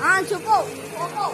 啊就够我够。